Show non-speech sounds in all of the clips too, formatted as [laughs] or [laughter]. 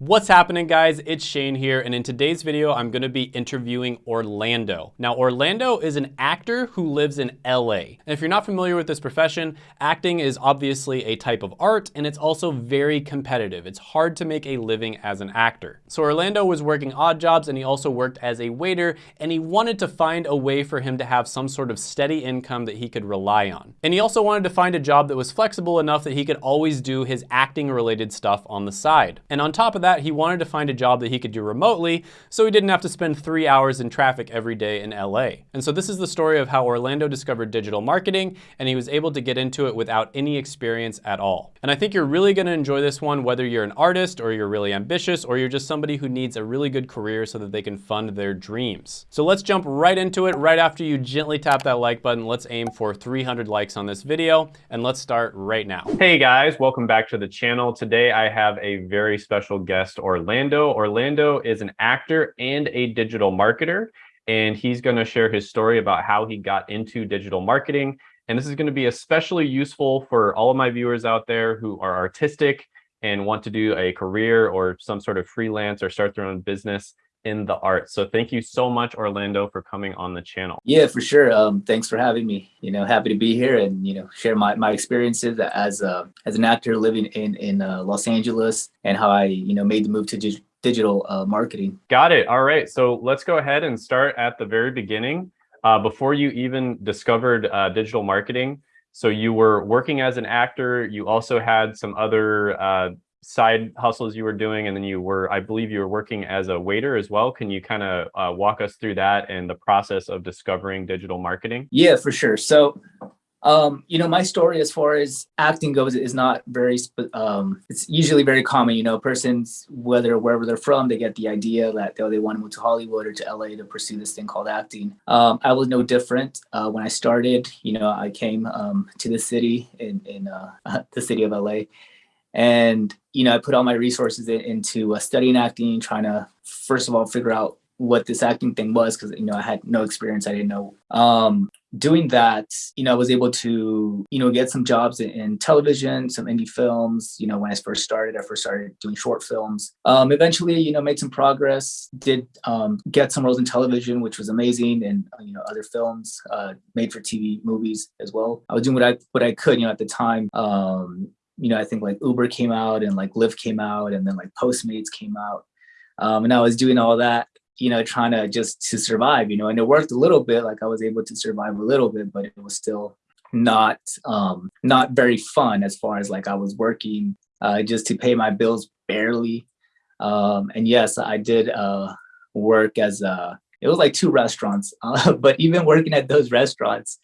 What's happening guys? It's Shane here and in today's video I'm going to be interviewing Orlando. Now Orlando is an actor who lives in LA. And if you're not familiar with this profession, acting is obviously a type of art and it's also very competitive. It's hard to make a living as an actor. So Orlando was working odd jobs and he also worked as a waiter and he wanted to find a way for him to have some sort of steady income that he could rely on. And he also wanted to find a job that was flexible enough that he could always do his acting related stuff on the side. And on top of that that, he wanted to find a job that he could do remotely so he didn't have to spend three hours in traffic every day in LA. And so this is the story of how Orlando discovered digital marketing and he was able to get into it without any experience at all. And I think you're really gonna enjoy this one, whether you're an artist or you're really ambitious or you're just somebody who needs a really good career so that they can fund their dreams. So let's jump right into it. Right after you gently tap that like button, let's aim for 300 likes on this video and let's start right now. Hey guys, welcome back to the channel. Today I have a very special guest guest, Orlando. Orlando is an actor and a digital marketer, and he's going to share his story about how he got into digital marketing. And this is going to be especially useful for all of my viewers out there who are artistic and want to do a career or some sort of freelance or start their own business in the arts. So thank you so much, Orlando, for coming on the channel. Yeah, for sure. Um, thanks for having me. You know, happy to be here and you know share my, my experiences as a as an actor living in in uh, Los Angeles and how I you know made the move to digital uh, marketing. Got it. All right. So let's go ahead and start at the very beginning. Uh, before you even discovered uh, digital marketing, so you were working as an actor. You also had some other uh, side hustles you were doing and then you were i believe you were working as a waiter as well. Can you kind of uh, walk us through that and the process of discovering digital marketing? Yeah for sure. So um you know my story as far as acting goes is not very um it's usually very common you know persons whether wherever they're from they get the idea that they, they want to move to hollywood or to la to pursue this thing called acting. Um i was no different. Uh when i started you know i came um to the city in in uh [laughs] the city of la and, you know, I put all my resources in, into uh, studying acting, trying to, first of all, figure out what this acting thing was because, you know, I had no experience. I didn't know. Um, doing that, you know, I was able to, you know, get some jobs in, in, television, some indie films. You know, when I first started, I first started doing short films. Um, eventually, you know, made some progress, did um, get some roles in television, which was amazing, and, you know, other films, uh, made for TV movies as well. I was doing what I, what I could, you know, at the time. Um, you know, I think like Uber came out and like Lyft came out and then like Postmates came out. Um, and I was doing all that, you know, trying to just to survive, you know, and it worked a little bit, like I was able to survive a little bit, but it was still not, um, not very fun as far as like I was working uh, just to pay my bills barely. Um, and yes, I did uh, work as a, it was like two restaurants, [laughs] uh, but even working at those restaurants,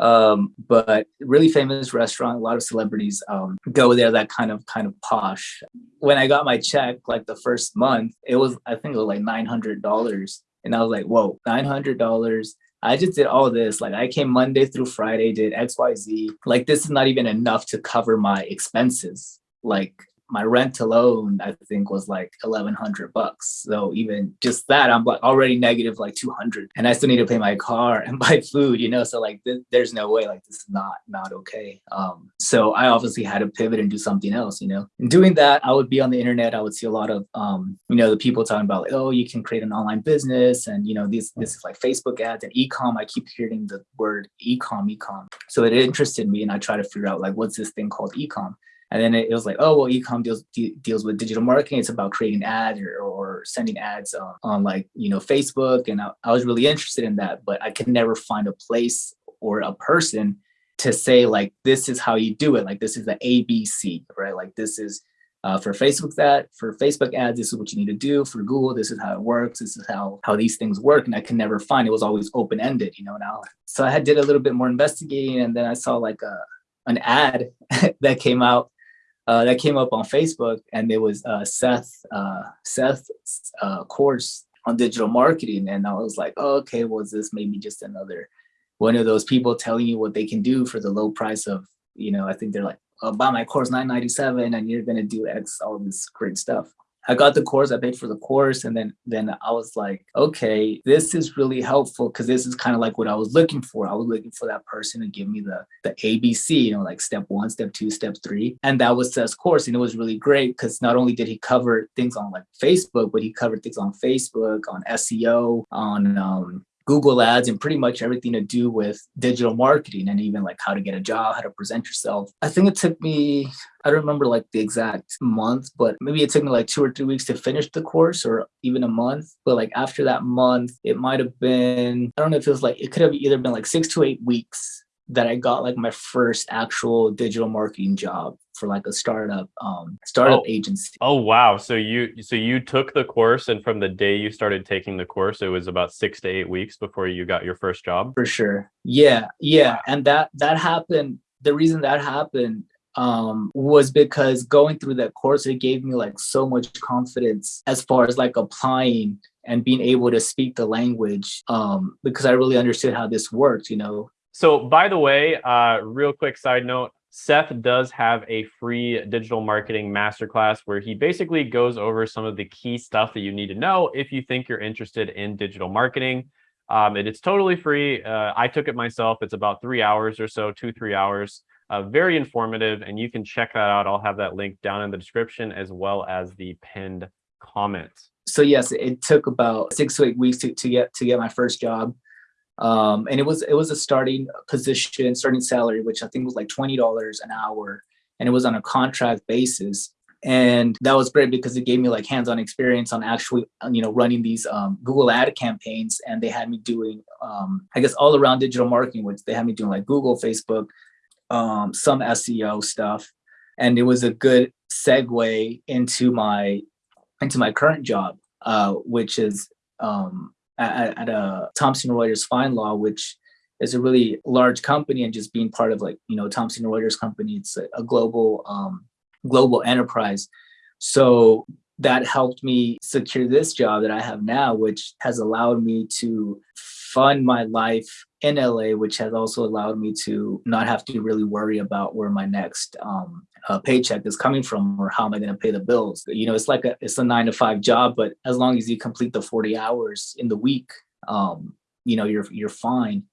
um, but really famous restaurant, a lot of celebrities um, go there that kind of kind of posh. When I got my check, like the first month, it was, I think it was like $900. And I was like, whoa, $900. I just did all this. Like I came Monday through Friday, did X, Y, Z. Like this is not even enough to cover my expenses. Like my rent alone, I think was like 1100 bucks. So even just that, I'm like already negative like 200 and I still need to pay my car and [laughs] buy food, you know? So like, th there's no way like this is not, not okay. Um, so I obviously had to pivot and do something else, you know, and doing that, I would be on the internet. I would see a lot of, um, you know, the people talking about like, oh, you can create an online business. And, you know, this, this is like Facebook ads and e-com. I keep hearing the word e-com, e-com. So it interested me and I try to figure out like, what's this thing called e-com? And then it, was like, oh, well, ecom deals deals with digital marketing. It's about creating ads or, or sending ads on, on, like, you know, Facebook. And I, I was really interested in that, but I could never find a place or a person to say like, this is how you do it. Like, this is the ABC, right? Like, this is uh, for Facebook that for Facebook ads, this is what you need to do. For Google, this is how it works. This is how how these things work. And I could never find it was always open ended, you know. Now, so I had did a little bit more investigating, and then I saw like a an ad [laughs] that came out uh, that came up on Facebook, and it was uh, Seth uh, Seth's uh, course on digital marketing, and I was like, oh, okay, was this maybe just another one of those people telling you what they can do for the low price of, you know, I think they're like, oh, buy my course 997 and you're gonna do X, all this great stuff. I got the course, I paid for the course, and then then I was like, okay, this is really helpful because this is kind of like what I was looking for. I was looking for that person to give me the the ABC, you know, like step one, step two, step three, and that was Seth's course, and it was really great because not only did he cover things on like Facebook, but he covered things on Facebook, on SEO, on um, Google ads and pretty much everything to do with digital marketing and even like how to get a job, how to present yourself. I think it took me, I don't remember like the exact month, but maybe it took me like two or three weeks to finish the course or even a month. But like after that month, it might have been, I don't know if it was like, it could have either been like six to eight weeks that I got like my first actual digital marketing job for like a startup um startup Oh. agency. Oh wow! So you so you took the course, and from the day you started taking the course, it was about six to eight weeks before you got your first job. For sure. Yeah, yeah. And that that happened. The reason that happened um was because going through that course it gave me like so much confidence as far as like applying and being able to speak the language um because I really understood how this worked, you know. So, by the way, uh, real quick side note Seth does have a free digital marketing masterclass where he basically goes over some of the key stuff that you need to know if you think you're interested in digital marketing. Um, and it's totally free. Uh, I took it myself. It's about three hours or so, two, three hours. Uh, very informative, and you can check that out. I'll have that link down in the description as well as the pinned comment. So yes, it took about six to eight weeks to, to get to get my first job. Um, and it was it was a starting position, starting salary, which I think was like twenty dollars an hour, and it was on a contract basis. And that was great because it gave me like hands-on experience on actually, you know, running these um, Google ad campaigns. And they had me doing, um, I guess, all around digital marketing, which they had me doing like Google, Facebook, um, some SEO stuff. And it was a good segue into my into my current job, uh, which is um, at, at a Thomson Reuters FindLaw, which is a really large company, and just being part of like you know Thomson Reuters company, it's a, a global um, global enterprise. So that helped me secure this job that I have now, which has allowed me to fund my life in LA, which has also allowed me to not have to really worry about where my next um, uh, paycheck is coming from or how am I going to pay the bills. You know, it's like a it's a nine to five job, but as long as you complete the forty hours in the week, um, you know, you're you're fine.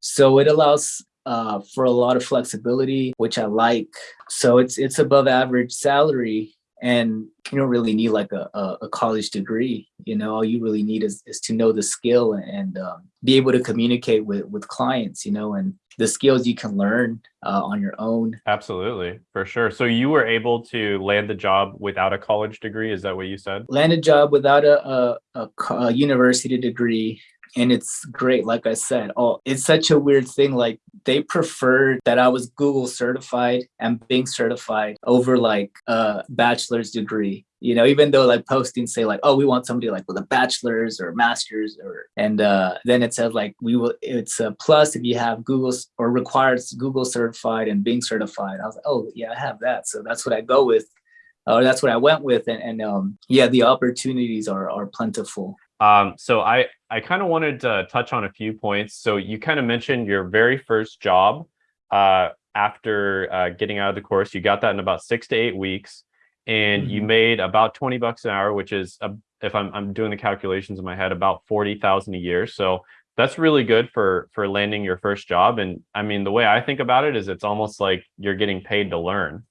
So it allows uh, for a lot of flexibility, which I like. So it's it's above average salary, and you don't really need like a, a, a college degree. You know, all you really need is, is to know the skill and um, be able to communicate with with clients. You know, and the skills you can learn uh, on your own. Absolutely, for sure. So you were able to land the job without a college degree. Is that what you said? Land a job without a, a, a, a university degree. And it's great, like I said. Oh, it's such a weird thing. Like they preferred that I was Google certified and being certified over like a bachelor's degree. You know, even though like postings say like, oh, we want somebody like with a bachelor's or master's, or and uh, then it says like we will. It's a plus if you have Google or required Google certified and being certified. I was like, oh yeah, I have that, so that's what I go with. Or that's what I went with, and, and um, yeah, the opportunities are are plentiful. Um, so I, I kind of wanted to touch on a few points. So you kind of mentioned your very first job uh, after uh, getting out of the course. You got that in about six to eight weeks, and you Mhm. made about twenty bucks an hour, which is, uh, if I'm I'm doing the calculations in my head, about forty thousand a year. So that's really good for for landing your first job. And I mean, the way I think about it is, it's almost like you're getting paid to learn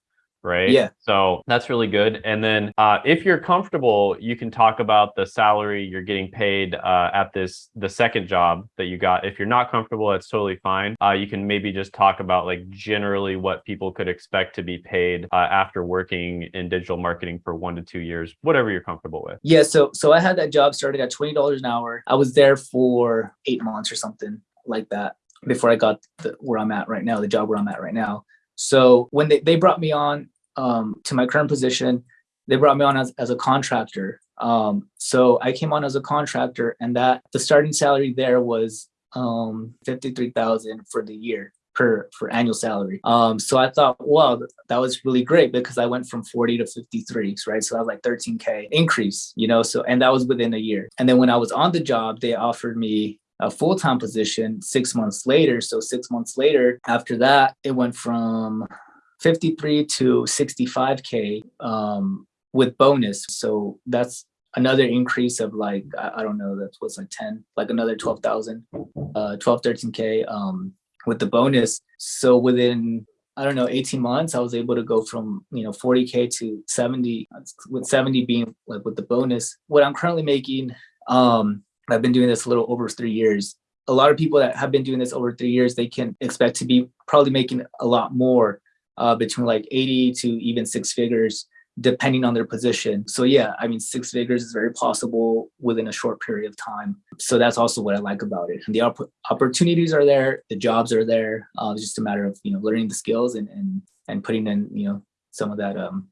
right? Yeah. So that's really good. And then uh, if you're comfortable, you can talk about the salary you're getting paid uh, at this the second job that you got. If you're not comfortable, that's totally fine. Uh, you can maybe just talk about like generally what people could expect to be paid uh, after working in digital marketing for one to two years, whatever you're comfortable with. Yeah, so so I had that job started at twenty dollars an hour. I was there for eight months or something like that before I got the, where I'm at right now, the job where I'm at right now. So when they, they brought me on um, to my current position, they brought me on as, as a contractor. Um, so I came on as a contractor, and that the starting salary there was um, fifty three thousand for the year per for annual salary. Um, so I thought, th- that was really great because I went from 40 to 53, right? So I was like 13k increase, you know. So and that was within a year. And then when I was on the job, they offered me a full-time position six months later. So six months later, after that, it went from 53 to 65k um, with bonus. So that's another increase of like, I, I don't know, that was like 10, like another 12,000, uh, 12, 13K um, with the bonus. So within, I don't know, 18 months, I was able to go from, you know, 40K to 70, with 70 being like with the bonus. What I'm currently making, um, I've been doing this a little over three years. A lot of people that have been doing this over three years, they can expect to be probably making a lot more uh, between like 80 to even six figures depending on their position. So yeah, I mean, six figures is very possible within a short period of time. So that's also what I like about it. And the op opportunities are there, the jobs are there. Uh, it's just a matter of, you know, learning the skills and, and, and putting in, you know, some of that um,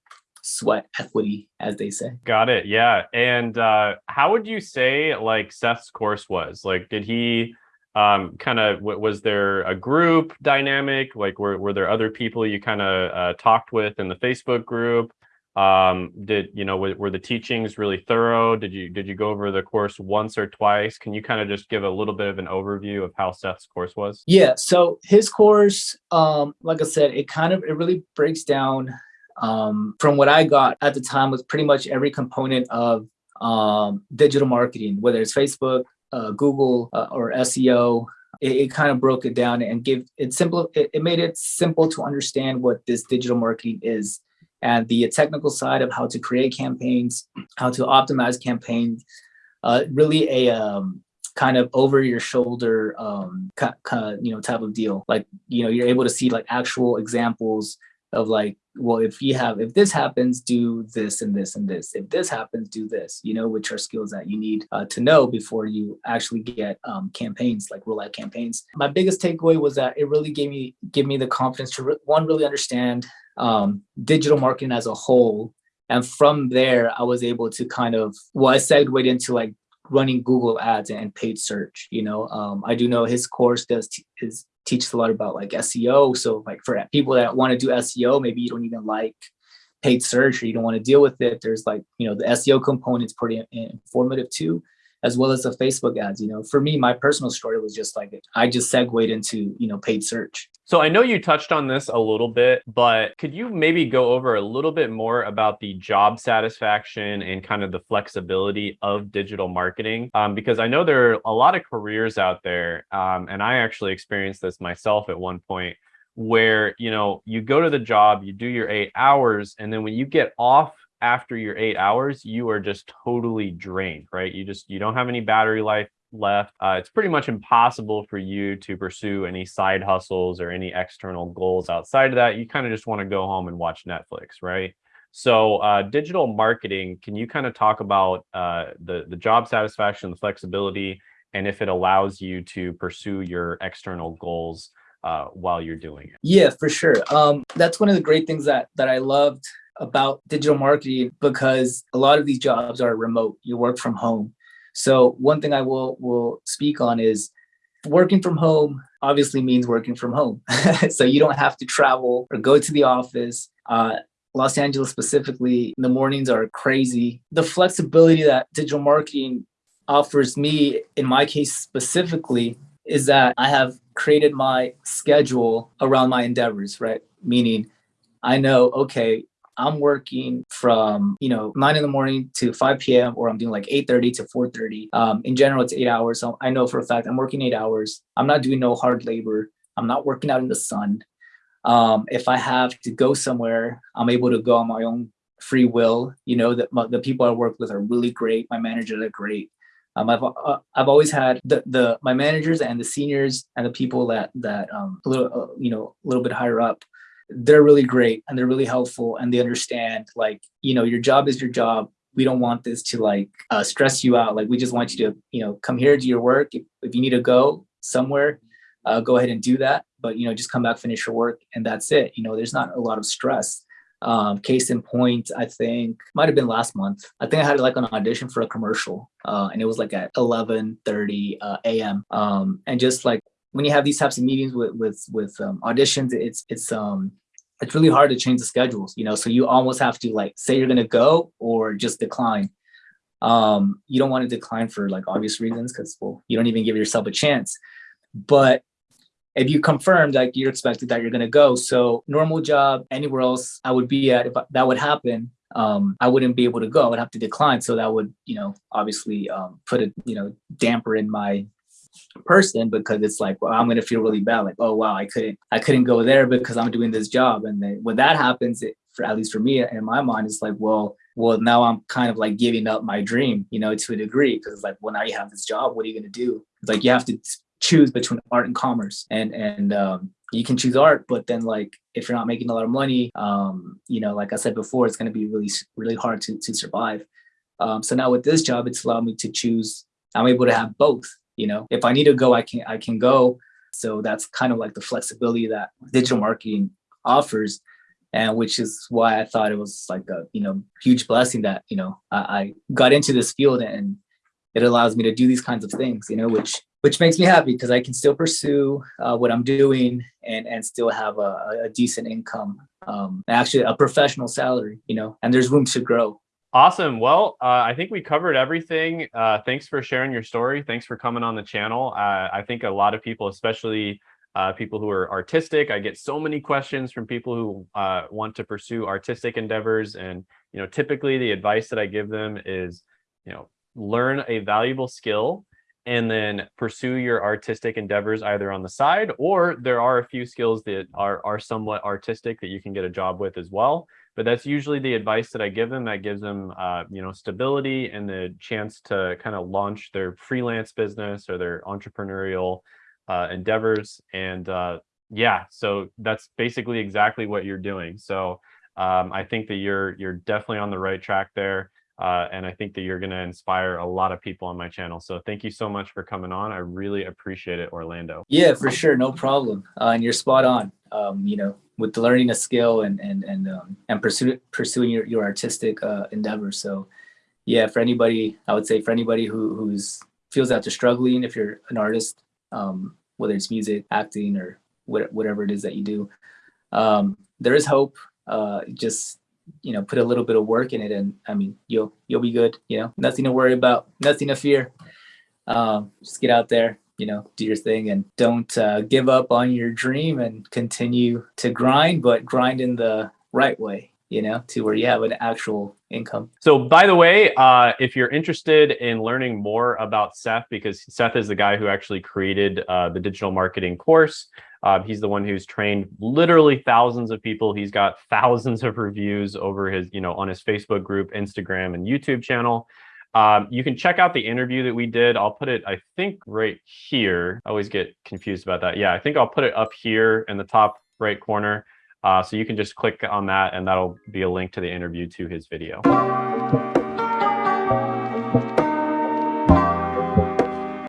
sweat equity, as they say. Got it. Yeah. And uh, how would you say like Seth's course was? Like, did he um, kind of, was there a group dynamic? Like, were, were there other people you kind of uh, talked with in the Facebook group? um did you know were, were, the teachings really thorough did you did you go over the course once or twice can you kind of just give a little bit of an overview of how seth's course was yeah so his course um like i said it kind of it really breaks down um from what i got at the time was pretty much every component of um digital marketing whether it's facebook uh, google uh, or seo it, it, kind of broke it down and give it simple it, it made it simple to understand what this digital marketing is and the technical side of how to create campaigns, how to optimize campaigns, uh, really a um, kind of over your shoulder, um, you know, type of deal. Like, you know, you're able to see like actual examples of like, well, if you have, if this happens, do this and this and this. If this happens, do this, you know, which are skills that you need uh, to know before you actually get um, campaigns, like real life campaigns. My biggest takeaway was that it really gave me, give me the confidence to, re one, really understand um, digital marketing as a whole. And from there, I was able to kind of, well, I segued into like running Google ads and paid search. You know, um, I do know his course does is teaches a lot about like SEO. So like for people that want to do SEO, maybe you don't even like paid search or you don't want to deal with it. There's like, you know, the SEO component's pretty informative too as well as the Facebook ads. You know, for me, my personal story was just like I just segued into you know paid search. So I know you touched on this a little bit, but could you maybe go over a little bit more about the job satisfaction and kind of the flexibility of digital marketing? Um, because I know there are a lot of careers out there, um, and I actually experienced this myself at one point where you know you go to the job you do your eight hours and then when you get off after your eight hours, you are just totally drained, right? You just, you don't have any battery life left. Uh, it's pretty much impossible for you to pursue any side hustles or any external goals outside of that. You kind of just want to go home and watch Netflix, right? So uh, digital marketing, can you kind of talk about uh, the, the job satisfaction, the flexibility, and if it allows you to pursue your external goals uh, while you're doing it? Yeah, for sure. Um, that's one of the great things that that I loved about digital marketing because a lot of these jobs are remote. You work from home. So one thing I will will speak on is working from home obviously means working from home. [laughs] so you don't have to travel or go to the office. Uh, Los Angeles specifically, the mornings are crazy. The flexibility that digital marketing offers me, in my case specifically, is that I have created my schedule around my endeavors, right? Meaning I know, okay, I'm working from, you know, nine in the morning to 5 p.m. or I'm doing like 8.30 to 4.30. Um, in general, it's eight hours. So I know for a fact I'm working eight hours. I'm not doing no hard labor. I'm not working out in the sun. Um, if I have to go somewhere, I'm able to go on my own free will. You know, that the people I work with are really great. My managers are great. Um, I've uh, I've always had the the my managers and the seniors and the people that that um a little uh, you know a little bit higher up they're really great and they're really helpful and they understand like you know your job is your job. We don't want this to like uh, stress you out. Like we just want you to you know come here do your work. If, if you need to go somewhere uh, go ahead and do that. But you know just come back finish your work and that's it. You know there's not a lot of stress. Um, case in point i think might have been last month. I think i had like an audition for a commercial uh, and it was like at 11 30 uh, a.m um, and just like when you have these types of meetings with with with um, auditions, it's it's um it's really hard to change the schedules, you know. So you almost have to like say you're gonna go or just decline. Um, you don't want to decline for like obvious reasons because well, you don't even give yourself a chance. But if you confirm like you're expected that you're gonna go, so normal job anywhere else I would be at if that would happen, um, I wouldn't be able to go. I would have to decline. So that would, you know, obviously um, put a, you know, damper in my person because it's like, well, I'm going to feel really bad. Like, oh, wow, I couldn't, I couldn't go there because I'm doing this job. And then when that happens, it, for at least for me in my mind, it's like, well, well, now I'm kind of like giving up my dream, you know, to a degree. Because it's like, well, now you have this job. What are you going to do? It's like you have to choose between art and commerce, and and um, you can choose art, but then like if you're not making a lot of money, um, you know, like I said before, it's going to be really really hard to to survive. Um, so now with this job, it's allowed me to choose. I'm able to have both. You know, if I need to go, I can I can go. So that's kind of like the flexibility that digital marketing offers and which is why I thought it was like a you know huge blessing that you know I, I, got into this field and it allows me to do these kinds of things you know which which makes me happy because I can still pursue uh, what I'm doing and and still have a, a decent income um, actually a professional salary you know and there's room to grow Awesome. Well, uh, I think we covered everything. Uh, thanks for sharing your story. Thanks for coming on the channel. Uh, I think a lot of people, especially uh, people who are artistic. I get so many questions from people who uh, want to pursue artistic endeavors. And, you know, typically the advice that I give them is, you know, learn a valuable skill and then pursue your artistic endeavors either on the side or there are a few skills that are, are somewhat artistic that you can get a job with as well. But that's usually the advice that I give them that gives them, uh, you know, stability and the chance to kind of launch their freelance business or their entrepreneurial uh, endeavors. And uh, yeah, so that's basically exactly what you're doing. So um, I think that you're you're definitely on the right track there. Uh, and I think that you're going to inspire a lot of people on my channel. So thank you so much for coming on. I really appreciate it, Orlando. Yeah, for sure. No problem. Uh, and you're spot on. Um, you know, with learning a skill and, and, and, um, and pursue, pursuing your, your artistic uh, endeavors. So yeah, for anybody, I would say for anybody who, who's feels that they're struggling, if you're an artist, um, whether it's music, acting, or whatever it is that you do. Um, there is hope. Uh, just you know, put a little bit of work in it, and I mean, you'll you'll be good. You know, nothing to worry about, nothing to fear. Um, just get out there, you know, do your thing, and don't uh, give up on your dream, and continue to grind, but grind in the right way you know, to where you have an actual income. So by the way, uh, if you're interested in learning more about Seth, because Seth is the guy who actually created uh, the digital marketing course. Uh, he's the one who's trained literally thousands of people. He's got [laughs] thousands of reviews over his, you know, on his Facebook group, Instagram, and YouTube channel. Um, you can check out the interview that we did. I'll put it, I think, right here. I always get confused about that. Yeah, I think I'll put it up here in the top right corner. Uh, so you can just click on that and that'll be a link to the interview to his video.